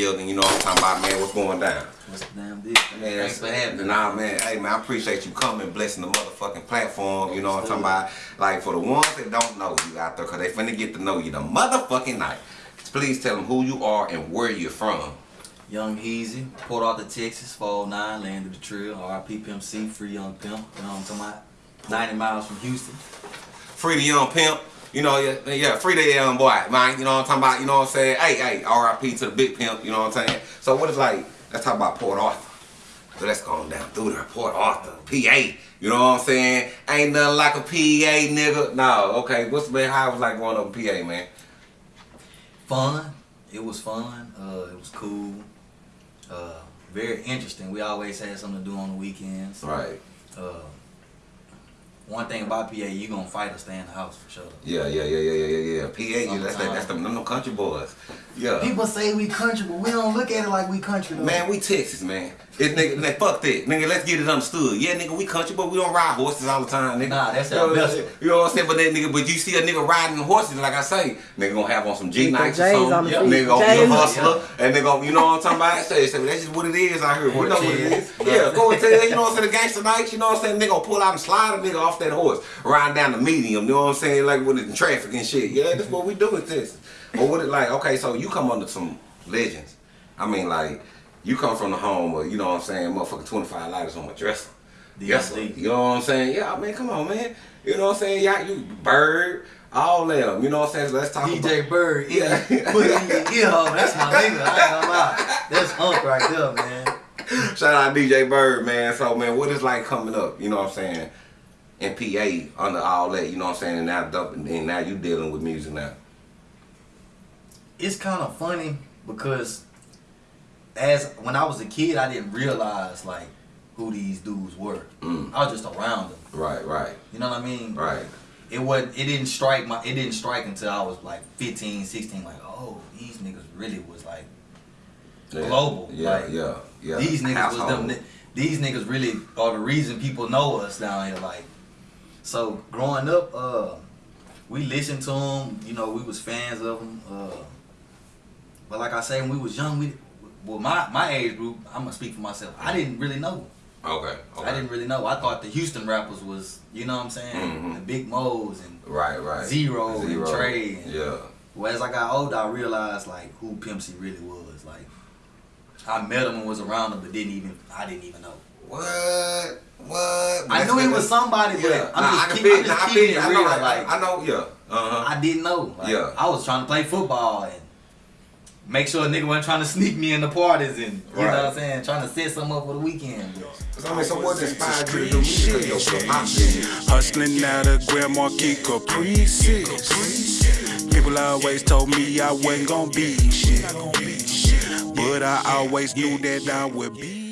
building, you know what I'm talking about, man. What's going down? What's the damn deal? Man, Thanks for having me. Nah, man. Hey, man, I appreciate you coming, blessing the motherfucking platform. You know what I'm talking about? Like, for the ones that don't know you out there, because they finna get to know you the motherfucking night. Please tell them who you are and where you're from. Young Heezy, Port Arthur, Texas, 409, land of the trill, RIP Pimp C, free young pimp, you know what I'm talking about? 90 miles from Houston. Free the young pimp. You know, yeah, yeah, free the young boy, man. You know what I'm talking about? You know what I'm saying? Hey, hey, RIP to the big pimp. You know what I'm saying? So what is like? Let's talk about Port Arthur. So let's go on down through there. Port Arthur, PA. You know what I'm saying? Ain't nothing like a PA, nigga. No, okay. What's been how was like growing up in PA, man? Fun. It was fun. Uh, it was cool. Uh, very interesting. We always had something to do on the weekends. Right. Uh, one thing about PA, you gonna fight or stay in the house for sure. Yeah, yeah, yeah, yeah, yeah, yeah, yeah. PA, yeah, that's that, that's them, them country boys. Yeah. People say we country, but we don't look at it like we country though. Man, we Texas, man. It, nigga, nigga, fuck that. Nigga, let's get it understood. Yeah, nigga, we country, but we don't ride horses all the time, nigga. Nah, that's you our best. You know what I'm saying? But that nigga, but you see a nigga riding horses, like I say, nigga gonna have on some G Nikes or something. on the Yeah. Nigga gonna be a J's. hustler. And nigga gonna, you know what I'm talking about? Say, say, that's just what it is out here. You know what it is. Yeah, go and tell you, you know what I'm saying? The gangster nights, you know what I'm saying? Nigga gonna pull out and slide a nigga off that horse, riding down the medium, you know what I'm saying? Like with the traffic and shit. Yeah, that's what we do with this. But what it like, okay, so you come under some legends. I mean, like, you come from the home of, you know what I'm saying, motherfucking 25 lighters on my dresser. Yes, sir. You know what I'm saying? Yeah, I mean, come on, man. You know what I'm saying? Yeah, you Bird, all them. You know what I'm saying? So let's talk about. DJ Bird, Yeah. yeah. put in your ear hole. That's my nigga. I ain't gonna lie. That's Hunk right there, man. Shout out DJ Bird, man. So, man, what is like coming up? You know what I'm saying? In PA under all that, you know what I'm saying? And now, dumping, and now you dealing with music now. It's kind of funny because as when I was a kid, I didn't realize like who these dudes were. Mm. I was just around them. Right, right, You know what I mean? right. It wasn't. It didn't strike my. It didn't strike until I was like 15, 16. Like, oh, these niggas really was like Yeah. global. Yeah, like, yeah, yeah. These niggas Household. was them. These niggas really are the reason people know us down here. Like, so growing up, uh, we listened to them. You know, we was fans of them. Uh, but like I say, when we was young, we well, my my age group. I'm gonna speak for myself. I didn't really know. Okay, okay. I didn't really know. I thought the Houston rappers was, you know what I'm saying, Mhm. the Big Moe's and. Right, right. Z-Ro and Trae and- Yeah. Well, as I got older, I realized like who Pimp C really was. Like, I met him and was around him, but didn't even I didn't even know. What? What? I knew he was somebody, but Yeah, I'm nah, just, I can keep, feel- I'm just nah, keeping it I real. know, like, I know, yeah. Uh-huh. I didn't know. Like, Yeah. I was trying to play football and make sure a nigga wasn't trying to sneak me in the parties and you know what I'm saying, trying to set something up for the weekend. So, I mean, so what inspired you to do music? Because your, your pop music. Hustling out of Grand Marquis Caprices. People always told me I wasn't gonna be shit. But I always knew that I would be